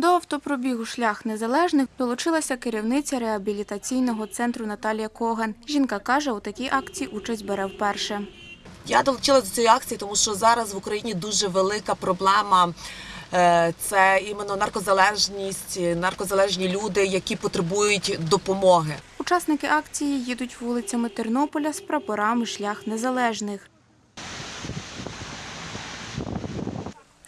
До автопробігу шлях незалежних долучилася керівниця реабілітаційного центру Наталія Коган. Жінка каже, у такій акції участь бере вперше. Я долучилася до цієї акції, тому що зараз в Україні дуже велика проблема. Е, Це іменно наркозалежність, наркозалежні люди, які потребують допомоги. Учасники акції їдуть вулицями Тернополя з прапорами шлях незалежних.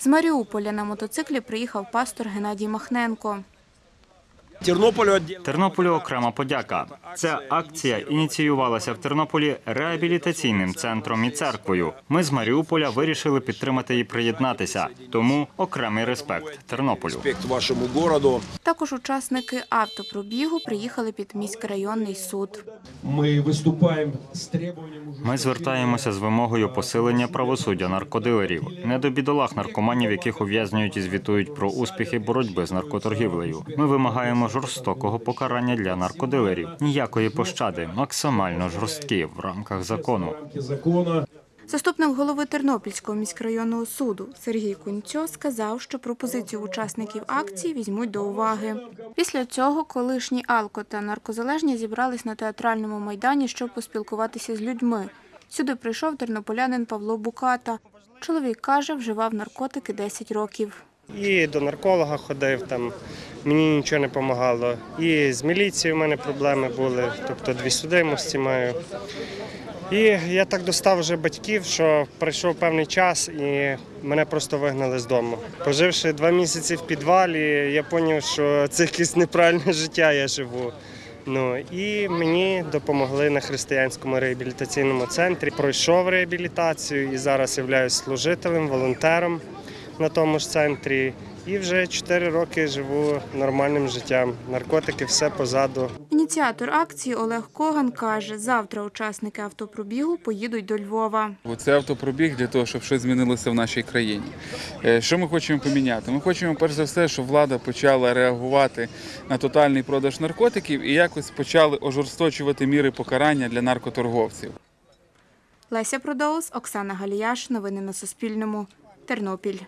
З Маріуполя на мотоциклі приїхав пастор Геннадій Махненко. Тернополю. Тернополю окрема подяка. Ця акція ініціювалася в Тернополі реабілітаційним центром і церквою. Ми з Маріуполя вирішили підтримати і приєднатися. Тому окремий респект Тернополю. Вашему городу. Також учасники автопробігу приїхали під міськрайонний суд. Мы выступаем с требованием Ми звертаємося з вимогою посилення правосуддя наркодилерів, не до бідолах наркоманів, яких ув'язнюють і звітують про успіхи боротьби з наркоторгівлею. Ми вимагаємо жорстокого покарання для наркодилерів, ніякої пощади, максимально жорсткі в рамках закону. Заступник голови Тернопільського міськрайонного суду Сергій Кунцьо сказав, що пропозицію учасників акції візьмуть до уваги. Після цього колишні алко та наркозалежні зібрались на театральному майдані, щоб поспілкуватися з людьми. Сюди прийшов тернополянин Павло Буката. Чоловік каже, вживав наркотики 10 років. І до нарколога ходив, там мені нічого не допомагало. І з міліцією в мене проблеми були, тобто дві судимості маю. І я так достав вже батьків, що пройшов певний час і мене просто вигнали з дому. Поживши два місяці в підвалі, я зрозумів, що це якесь неправильне життя я живу. Ну і мені допомогли на християнському реабілітаційному центрі. Пройшов реабілітацію і зараз являюсь служителем, волонтером на тому ж центрі. І вже 4 роки живу нормальним життям. Наркотики все позаду. Ініціатор акції Олег Коган каже, завтра учасники автопробігу поїдуть до Львова. Це автопробіг для того, щоб щось змінилося в нашій країні. Е, Що ми хочемо поміняти? Ми хочемо перш за все, щоб влада почала реагувати на тотальний продаж наркотиків і якось почали ожорсточувати міри покарання для наркоторговців. Леся Продоус, Оксана Галіяш. Новини на Суспільному. Тернопіль.